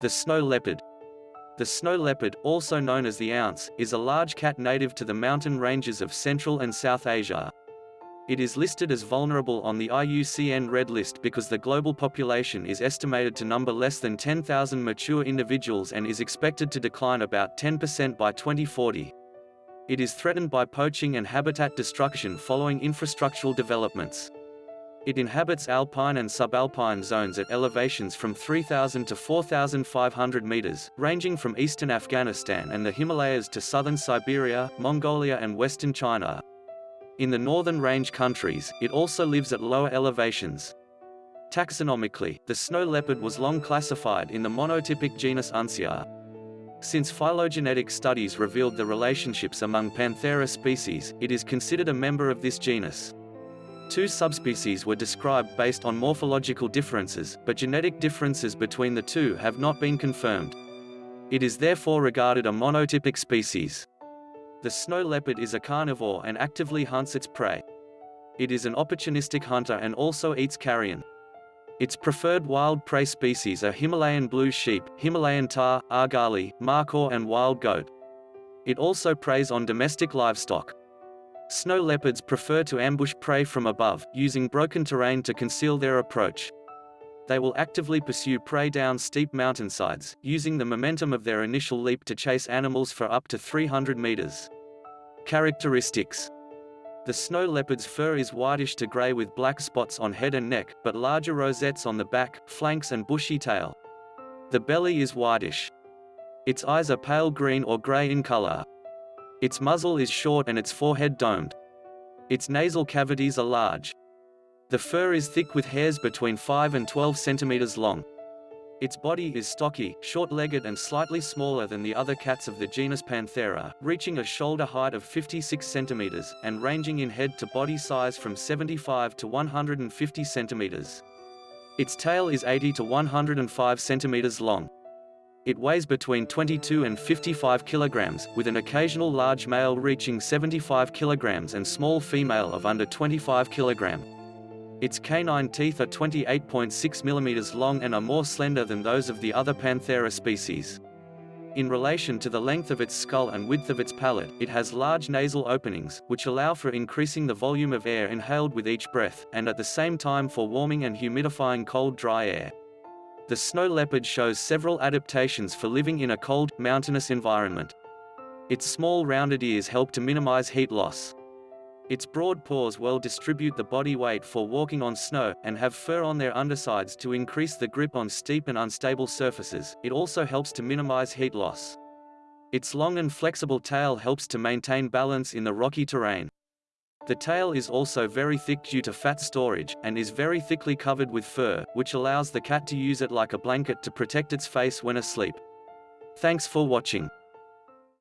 The snow leopard. The snow leopard, also known as the ounce, is a large cat native to the mountain ranges of Central and South Asia. It is listed as vulnerable on the IUCN Red List because the global population is estimated to number less than 10,000 mature individuals and is expected to decline about 10% by 2040. It is threatened by poaching and habitat destruction following infrastructural developments. It inhabits alpine and subalpine zones at elevations from 3,000 to 4,500 meters, ranging from eastern Afghanistan and the Himalayas to southern Siberia, Mongolia and western China. In the northern range countries, it also lives at lower elevations. Taxonomically, the snow leopard was long classified in the monotypic genus Uncia. Since phylogenetic studies revealed the relationships among Panthera species, it is considered a member of this genus. Two subspecies were described based on morphological differences, but genetic differences between the two have not been confirmed. It is therefore regarded a monotypic species. The snow leopard is a carnivore and actively hunts its prey. It is an opportunistic hunter and also eats carrion. Its preferred wild prey species are Himalayan blue sheep, Himalayan tahr, argali, markhor and wild goat. It also preys on domestic livestock. Snow leopards prefer to ambush prey from above, using broken terrain to conceal their approach. They will actively pursue prey down steep mountainsides, using the momentum of their initial leap to chase animals for up to 300 meters. Characteristics The snow leopard's fur is whitish to gray with black spots on head and neck, but larger rosettes on the back, flanks and bushy tail. The belly is whitish. Its eyes are pale green or gray in color. Its muzzle is short and its forehead domed. Its nasal cavities are large. The fur is thick with hairs between 5 and 12 centimeters long. Its body is stocky, short-legged and slightly smaller than the other cats of the genus Panthera, reaching a shoulder height of 56 centimeters, and ranging in head to body size from 75 to 150 centimeters. Its tail is 80 to 105 centimeters long. It weighs between 22 and 55 kilograms, with an occasional large male reaching 75 kilograms and small female of under 25 kilogram. Its canine teeth are 28.6 millimeters long and are more slender than those of the other Panthera species. In relation to the length of its skull and width of its palate, it has large nasal openings, which allow for increasing the volume of air inhaled with each breath, and at the same time for warming and humidifying cold dry air. The snow leopard shows several adaptations for living in a cold, mountainous environment. Its small rounded ears help to minimize heat loss. Its broad paws well distribute the body weight for walking on snow, and have fur on their undersides to increase the grip on steep and unstable surfaces. It also helps to minimize heat loss. Its long and flexible tail helps to maintain balance in the rocky terrain. The tail is also very thick due to fat storage, and is very thickly covered with fur, which allows the cat to use it like a blanket to protect its face when asleep. Thanks for watching.